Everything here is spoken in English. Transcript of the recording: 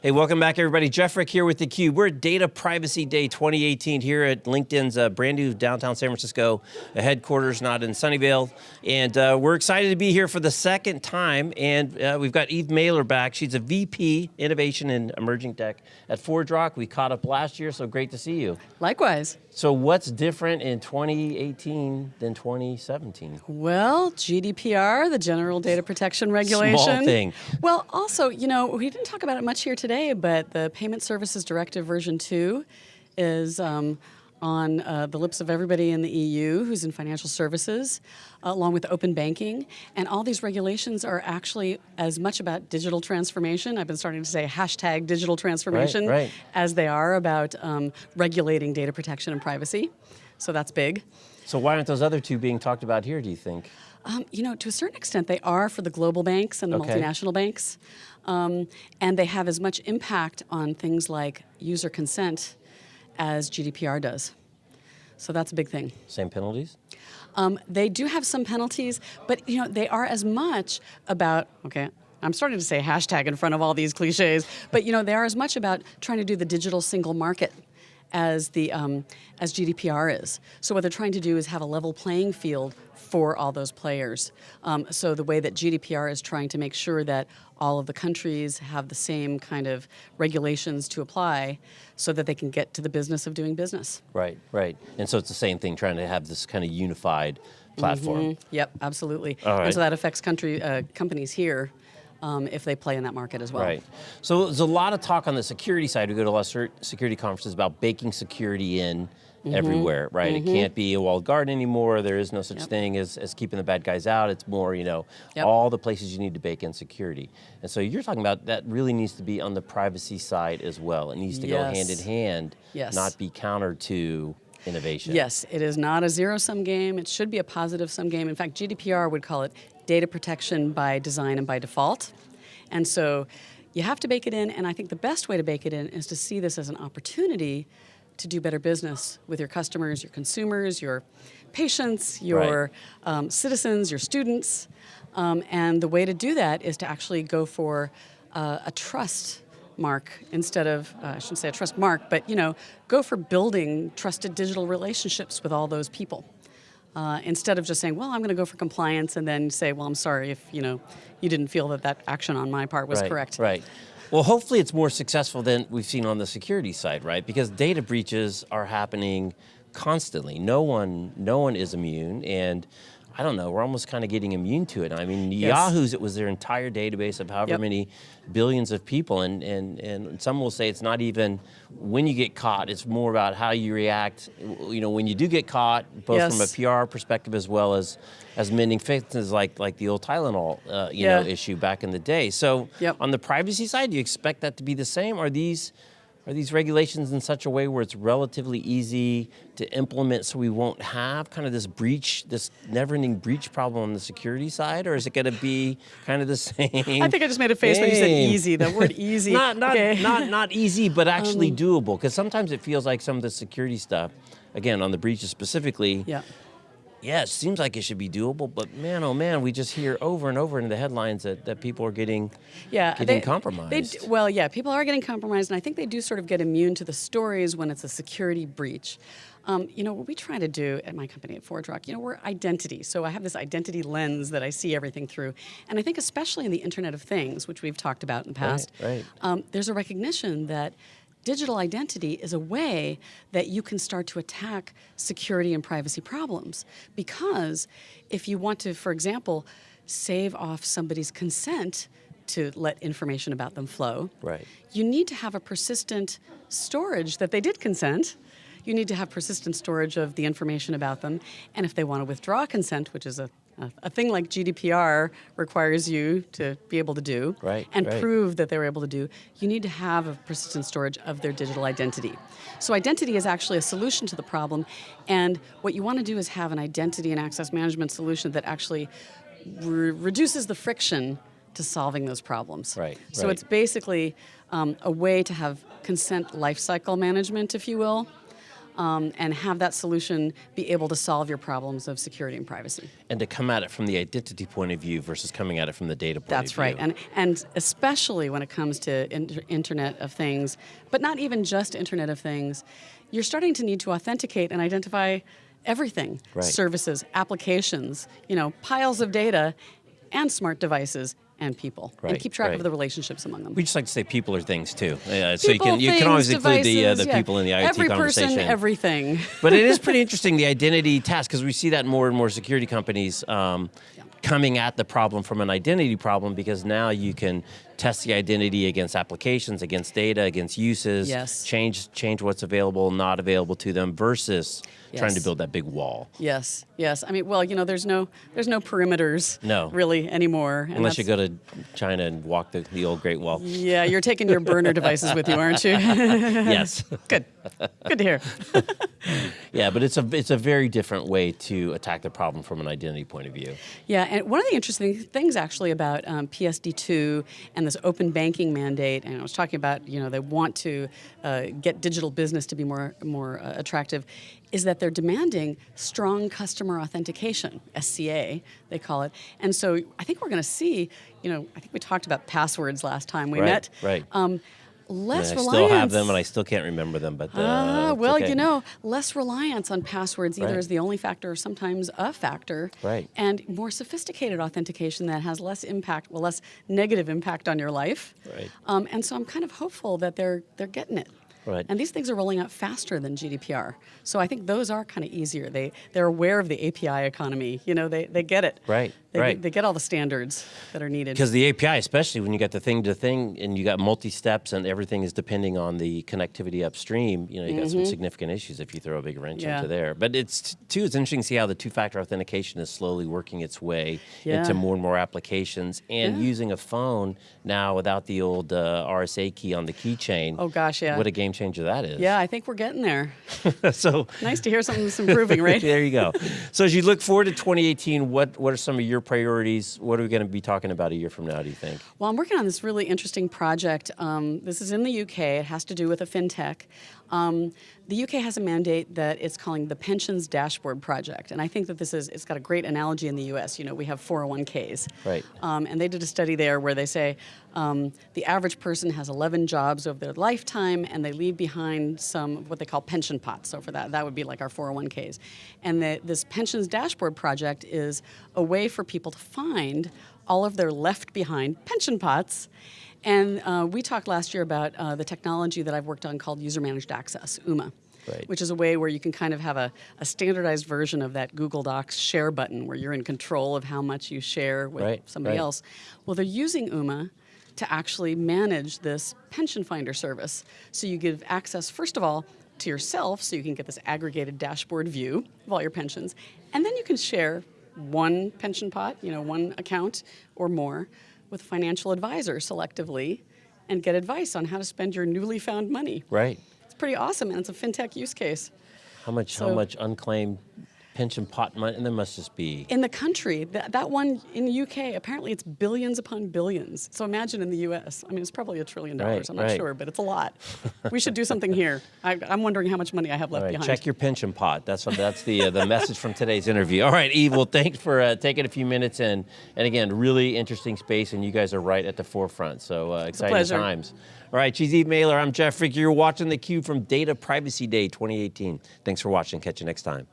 Hey, welcome back everybody. Jeff Frick here with theCUBE. We're at Data Privacy Day 2018 here at LinkedIn's uh, brand new downtown San Francisco headquarters, not in Sunnyvale. And uh, we're excited to be here for the second time. And uh, we've got Eve Maler back. She's a VP, Innovation and Emerging Tech at ForgeRock. We caught up last year, so great to see you. Likewise. So what's different in 2018 than 2017? Well, GDPR, the General Data Protection Regulation. Small thing. Well, also, you know, we didn't talk about it much here today, but the Payment Services Directive version 2 is um, on uh, the lips of everybody in the EU who's in financial services, uh, along with open banking. And all these regulations are actually as much about digital transformation, I've been starting to say hashtag digital transformation, right, right. as they are about um, regulating data protection and privacy. So that's big. So why aren't those other two being talked about here, do you think? Um, you know, to a certain extent, they are for the global banks and the okay. multinational banks. Um, and they have as much impact on things like user consent as GDPR does. So that's a big thing. Same penalties? Um, they do have some penalties, but you know they are as much about, okay, I'm starting to say hashtag in front of all these cliches, but you know they are as much about trying to do the digital single market as the um, as GDPR is. So what they're trying to do is have a level playing field for all those players. Um, so the way that GDPR is trying to make sure that all of the countries have the same kind of regulations to apply so that they can get to the business of doing business. Right, right. And so it's the same thing, trying to have this kind of unified platform. Mm -hmm. Yep, absolutely. Right. And so that affects country uh, companies here um, if they play in that market as well. Right. So there's a lot of talk on the security side. We go to a lot of security conferences about baking security in Mm -hmm. everywhere, right? Mm -hmm. It mm-hmm. can't be a walled garden anymore. There is no such yep. thing as, as keeping the bad guys out. It's more, you know, yep. all the places you need to bake in security. And so you're talking about that really needs to be on the privacy side as well. It needs to yes. go hand in hand, yes. not be counter to innovation. Yes, it is not a zero-sum game. It should be a positive-sum game. In fact, GDPR would call it data protection by design and by default. And so you have to bake it in, and I think the best way to bake it in is to see this as an opportunity to do better business with your customers, your consumers, your patients, your right. um, citizens, your students. Um, and the way to do that is to actually go for uh, a trust mark instead of, uh, I shouldn't say a trust mark, but you know, go for building trusted digital relationships with all those people. Uh, instead of just saying, well, I'm going to go for compliance and then say, well, I'm sorry if you know you didn't feel that that action on my part was right, correct. Right. Well, hopefully it's more successful than we've seen on the security side, right? Because data breaches are happening constantly. No one, no one is immune, and I don't know, we're almost kind of getting immune to it. I mean, yes. Yahoo's, it was their entire database of however yep. many billions of people, and, and, and some will say it's not even when you get caught, it's more about how you react, you know, when you do get caught, both yes. from a PR perspective as well as as mending fences like, like the old Tylenol, uh, you yeah. know, issue back in the day. So yep. on the privacy side, do you expect that to be the same? Are these are these regulations in such a way where it's relatively easy to implement so we won't have kind of this breach, this never-ending breach problem on the security side, or is it going to be kind of the same I think I just made a face thing. when you said easy, the word easy. not, not, okay. not, not easy, but actually um, doable, because sometimes it feels like some of the security stuff, again, on the breaches specifically, yeah yeah, it seems like it should be doable, but man, oh man, we just hear over and over in the headlines that, that people are getting, yeah, getting they, compromised. They, well, yeah, people are getting compromised, and I think they do sort of get immune to the stories when it's a security breach. Um, you know, what we try to do at my company at ForgeRock, you know, we're identity. So I have this identity lens that I see everything through. And I think especially in the Internet of Things, which we've talked about in the past, right, right. Um, there's a recognition that digital identity is a way that you can start to attack security and privacy problems. Because if you want to, for example, save off somebody's consent to let information about them flow, right. you need to have a persistent storage that they did consent, you need to have persistent storage of the information about them, and if they want to withdraw consent, which is a a thing like GDPR requires you to be able to do right, and right. prove that they were able to do, you need to have a persistent storage of their digital identity. So identity is actually a solution to the problem, and what you want to do is have an identity and access management solution that actually re reduces the friction to solving those problems. Right. So right. it's basically um, a way to have consent lifecycle management, if you will, um, and have that solution be able to solve your problems of security and privacy. And to come at it from the identity point of view versus coming at it from the data point That's of view. right, and and especially when it comes to inter Internet of Things, but not even just Internet of Things, you're starting to need to authenticate and identify everything: Right. services, applications, you know, piles of data, and smart devices and people, and keep track right. of the relationships among them. We just like to say people are things too. Yeah, so you can you things, can always include the uh, the yeah. people in the IoT Every conversation. person, everything. but it is pretty interesting the identity task because we see that more and more security companies um, coming at the problem from an identity problem because now you can test the identity against applications, against data, against uses, Yes. change change what's available, not available to them, versus trying to build that big wall. Yes, yes. I mean, well, you know, there's no there's no perimeters No. really anymore. Unless you go to China and walk the, the old Great Wall. Yeah, you're taking your burner devices with you, aren't you? yes. Good. Good to hear. Yeah, but it's a it's a very different way to attack the problem from an identity point of view. Yeah, and one of the interesting things actually about um, PSD2 and this open banking mandate, and I was talking about, you know, they want to uh, get digital business to be more more uh, attractive, is that they're demanding strong customer authentication, SCA they call it, and so I think we're going to see, you know, I think we talked about passwords last time we Right, met. right. Um, less And I reliance. still have them, and I still can't remember them. But uh, Ah, it's well, okay. you know, less reliance on passwords either Right. as the only factor or sometimes a factor. Right. And more sophisticated authentication that has less impact, well, less negative impact on your life. Right. Um, and so I'm kind of hopeful that they're they're getting it. Right. And these things are rolling out faster than GDPR. So I think those are kind of easier. They they're aware of the API economy. You know, they, they get it. Right, They, right. They get all the standards that are needed. Because the API, especially when you got the thing to thing and you got multi steps and everything is depending on the connectivity upstream, you know, you got some significant issues if you throw a big wrench Mm-hmm. Yeah. into there. But it's too, it's interesting to see how the two factor authentication is slowly working its way Yeah. into more and more applications and Yeah. using a phone now without the old uh, RSA key on the keychain. Oh, gosh, yeah. What a game changer that is. yeah, I think we're getting there. so nice to hear something's improving, right? there you go. So as you look forward to 2018, what, what are some of your priorities? What are we going to be talking about a year from now, do you think? Well, I'm working on this really interesting project. Um, this is in the UK. It has to do with a fintech. Um, the UK has a mandate that it's calling the Pensions Dashboard Project, and I think that this is it's got a great analogy in the US. You know, we have 401ks, Right. Um, and they did a study there where they say um, the average person has 11 jobs over their lifetime, and they leave behind some of what they call pension pots. So for that, that would be like our 401ks. And the, this Pensions Dashboard Project is a way for people to find all of their left behind pension pots. And uh, we talked last year about uh, the technology that I've worked on called user managed access, UMA. Right. Which is a way where you can kind of have a, a standardized version of that Google Docs share button where you're in control of how much you share with Right, somebody right. else. Well, they're using UMA to actually manage this pension finder service. So you give access, first of all, to yourself, so you can get this aggregated dashboard view of all your pensions, and then you can share one pension pot, you know, one account or more, with a financial advisor selectively, and get advice on how to spend your newly found money. Right. It's pretty awesome, and it's a fintech use case. How much? how much unclaimed pension pot money? And there must just be. In the country, that, that one in the UK, apparently it's billions upon billions. So imagine in the US. I mean, it's probably a trillion dollars. Right, I'm not right. sure, but it's a lot. we should do something here. I, I'm wondering how much money I have left right, behind. check your pension pot. That's what. That's the uh, the message from today's interview. All right, Eve. Well, thanks for uh, taking a few minutes and and again, really interesting space, and you guys are right at the forefront. So uh, exciting times. All right, she's Eve Maler. I'm Jeff Frick. You're watching theCUBE from Data Privacy Day 2018. Thanks for watching. Catch you next time.